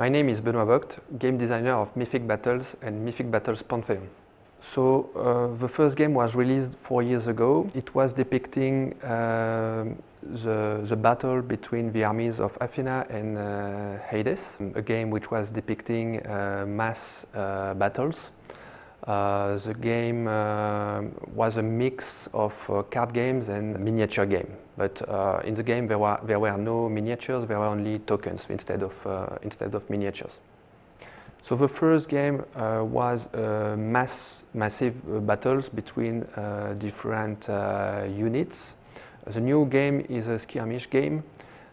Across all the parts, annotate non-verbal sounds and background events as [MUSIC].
My name is Benoît Vogt, game designer of Mythic Battles and Mythic Battles Pantheon. So uh, the first game was released four years ago. It was depicting uh, the, the battle between the armies of Athena and uh, Hades, a game which was depicting uh, mass uh, battles. Uh, the game was a mix of card games and miniature game, but in the game there were, there were no miniatures, there were only tokens instead of, instead of miniatures. So the first game uh, was uh, mass, massive uh, battles between uh, different uh, units. The new game is a skirmish game.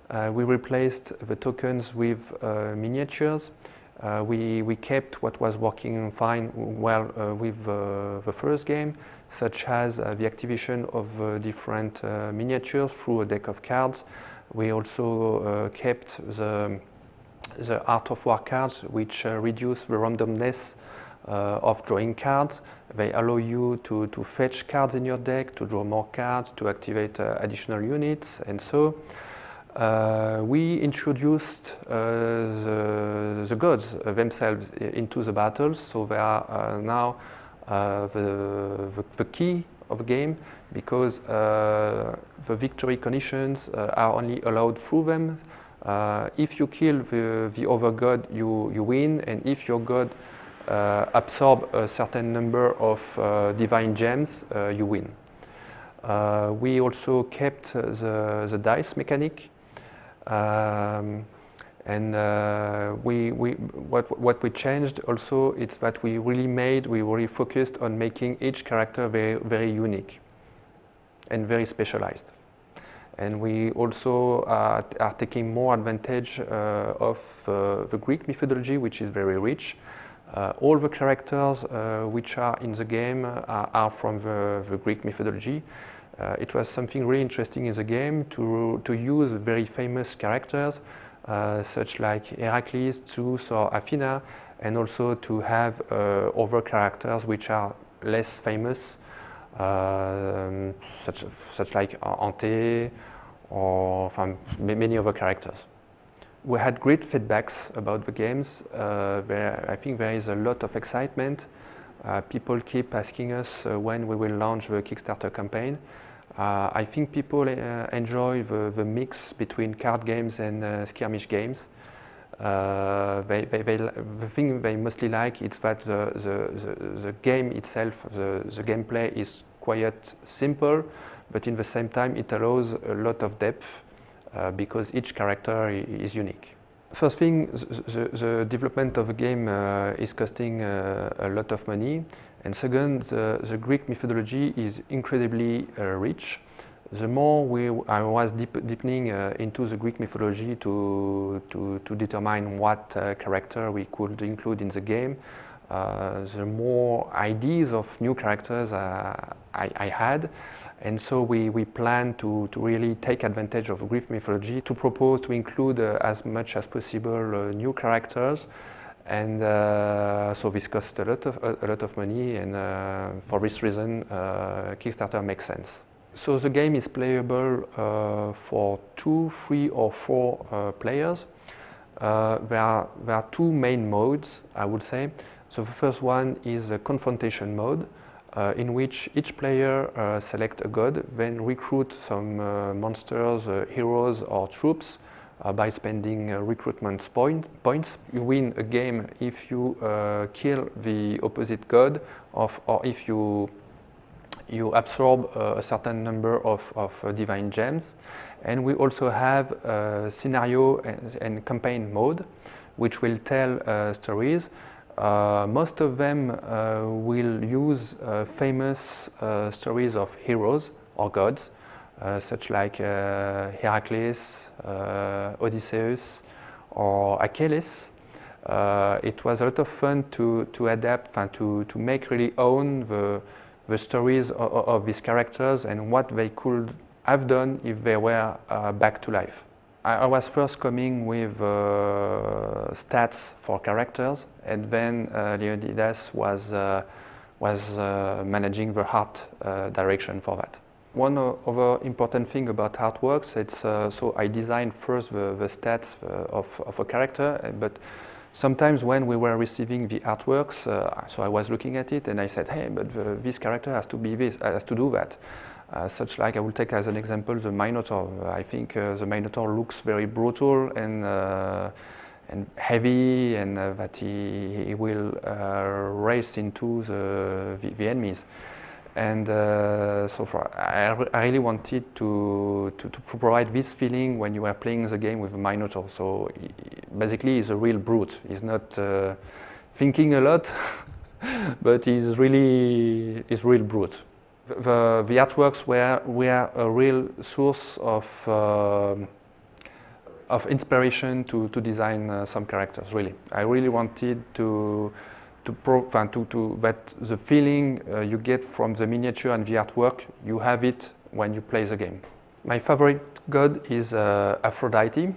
Uh, we replaced the tokens with miniatures. Uh, we, we kept what was working fine well uh, with uh, the first game, such as the activation of different miniatures through a deck of cards. We also kept the the Art of War cards, which uh, reduce the randomness uh, of drawing cards. They allow you to, to fetch cards in your deck, to draw more cards, to activate uh, additional units, and so. Uh, we introduced uh, the, the, gods themselves into the battles, so they are uh, now the, the, the, key of the game because the victory conditions are only allowed through them. Uh, if you kill the, the other god, you, you win, and if your god uh, absorb a certain number of uh, divine gems, uh, you win. Uh, we also kept the, the dice mechanic, um, and uh, we, we, what, what we changed also is that we really made, we really focused on making each character very, very unique and very specialized. And we also are, are taking more advantage uh, of uh, the Greek mythology, which is very rich. Uh, all the characters which are in the game are, are from the, the, Greek mythology. It was something really interesting in the game to, to use very famous characters uh, such like Heracles, Zeus or Athena and also to have uh, other characters which are less famous um, such, such like Ante or many other characters. We had great feedbacks about the games. Uh, there, I think there is a lot of excitement. Uh, people keep asking us uh, when we will launch the Kickstarter campaign. Uh, I think people uh, enjoy the, the, mix between card games and uh, skirmish games. They, they, they, the thing they mostly like is that the, the, the, game itself, the, gameplay is quite simple, but in the same time it allows a lot of depth because each character is unique. First thing, the, the development of a game uh, is costing uh, a lot of money. And second, the, the Greek mythology is incredibly uh, rich. The more we, I was deep, deepening uh, into the Greek mythology to, to, to determine what uh, character we could include in the game, the more ideas of new characters I, I had. And so we, we plan to, to really take advantage of Greek mythology to propose to include uh, as much as possible uh, new characters. And uh, so this costs a lot of, a, lot of money and uh, for this reason uh, Kickstarter makes sense. So the game is playable uh, for two, three or four players. there, are, there are two main modes, I would say. So the first one is a confrontation mode uh, in which each player uh, select a god, then recruit some uh, monsters, uh, heroes or troops uh, by spending uh, recruitment point, points. You win a game if you kill the opposite god of, or if you, you absorb a certain number of, of divine gems. And we also have scenario and, and campaign mode, which will tell stories most of them uh, will use uh, famous stories of heroes or gods, such like Heracles, Odysseus, or Achilles. Uh, it was a lot of fun to, to adapt and to, to make really own the, the stories of, of, these characters and what they could have done if they were uh, back to life. I, was first coming with uh, stats for characters, and then uh, Leonidas was uh, was uh, managing the art uh, direction for that. One other important thing about artworks, it's uh, so I designed first the, the stats of, of a character, but sometimes when we were receiving the artworks, uh, so I was looking at it and I said, hey, but the, this character has to be this, has to do that. Uh, such like I will take as an example the Minotaur. I think uh, the Minotaur looks very brutal and uh, and heavy, and uh, that he, he will uh, race into the, the, the enemies. And uh, so far, I, I, really wanted to, to, to, provide this feeling when you are playing the game with Minotaur. So he, basically, he's a real brute. He's not thinking a lot, [LAUGHS] but he's really he's real brute the, the artworks were, were a real source of, uh, of inspiration to, to design uh, some characters, really. I really wanted to, to, pro, to, to that the feeling uh, you get from the miniature and the artwork, you have it when you play the game. My favorite god is uh, Aphrodite.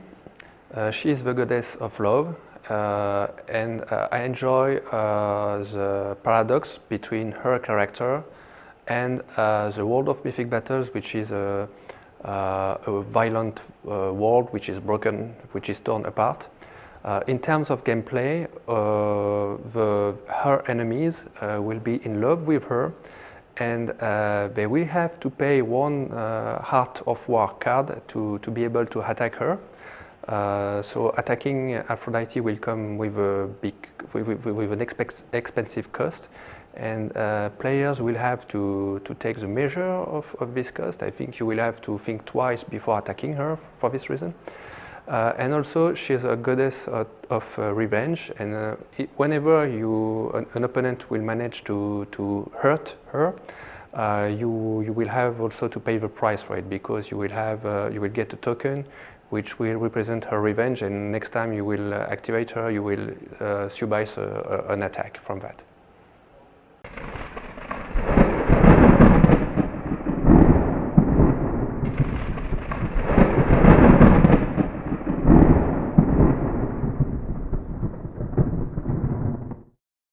Uh, she is the goddess of love uh, and I enjoy the paradox between her character and uh, the world of Mythic Battles, which is a, uh, a violent uh, world which is broken, which is torn apart. Uh, in terms of gameplay, uh, the, her enemies uh, will be in love with her and they will have to pay one Art of War card to, to be able to attack her. so attacking Aphrodite will come with a big, with, with, with an expensive cost and uh, players will have to, to take the measure of, of this cost. I think you will have to think twice before attacking her for this reason. Uh, and also she's a goddess of, of uh, revenge and uh, it, whenever you, an, an, opponent will manage to, to hurt her, uh, you, you will have also to pay the price for it because you will, have, uh, you will get a token which will represent her revenge and next time you will activate her you will uh, subsidize an attack from that.